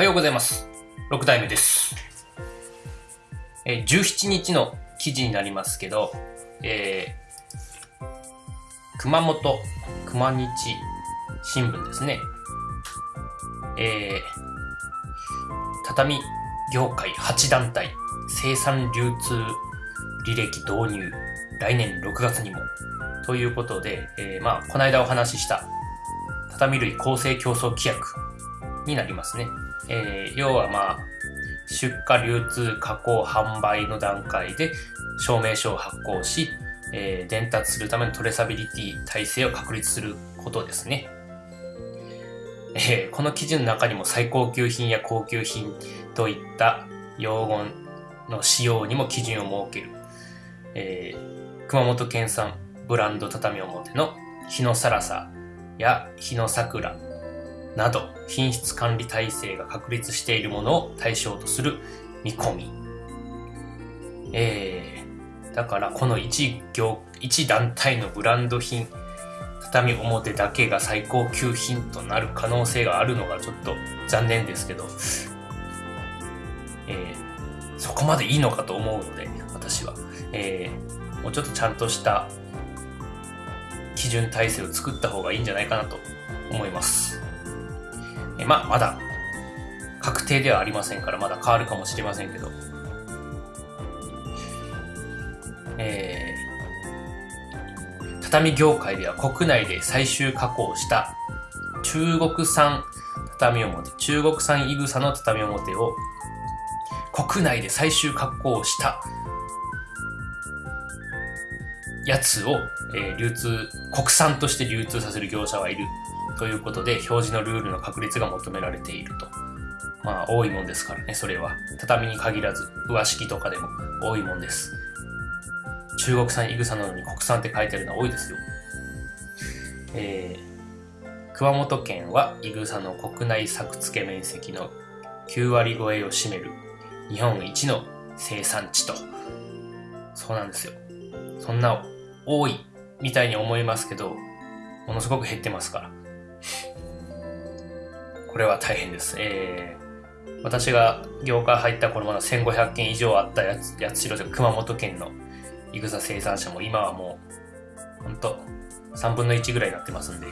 はようございます。6代目です。え17日の記事になりますけど、えー熊本熊日新聞ですね。えー畳業界8団体生産流通履歴導入来年6月にもということで、えーまあこの間お話しした畳類公正競争規約になりますね。えー要はまあ、出荷、流通、加工、販売の段階で証明書を発行し、えー伝達するためのトレーサビリティ体制を確立することですね。えーこの記事の中にも最高級品や高級品といった用語の使用にも基準を設ける。えー熊本県産ブランド畳表の日のサラサや日の桜など品質管理体制が確立しているものを対象とする見込み。えー、だからこの一業、一団体のブランド品、畳表だけが最高級品となる可能性があるのがちょっと残念ですけど、えーそこまでいいのかと思うので、私は。えーもうちょっとちゃんとした基準体制を作った方がいいんじゃないかなと思います。えまあ、まだ確定ではありませんから、まだ変わるかもしれませんけど、えー畳業界では国内で最終加工した中国産畳表、中国産いぐさの畳表を国内で最終加工したやつを、えー流通、国産として流通させる業者はいる。ということで、表示のルールの確立が求められていると。まあ、多いもんですからね、それは。畳に限らず、上敷きとかでも多いもんです。中国産いぐさなのに国産って書いてあるのは多いですよ。えー熊本県はいぐさの国内作付け面積の9割超えを占める日本一の生産地と。そうなんですよ。そんな多いみたいに思いますけど、ものすごく減ってますから。これは大変です。えー、私が業界入った頃まだ1500件以上あったやつ、やつしろというか熊本県のいぐさ生産者も今はもう、ほんと、3分の1ぐらいになってますんで、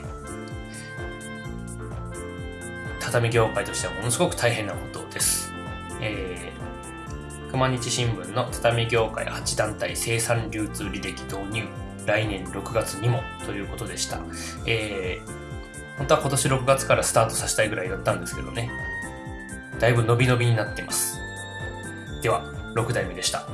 畳業界としてはものすごく大変なことです。えー、熊日新聞の畳業界8団体生産流通履歴導入来年6月にもということでした。えー、本当は今年6月からスタートさせたいぐらいだったんですけどね。だいぶ伸び伸びになってます。では、6代目でした。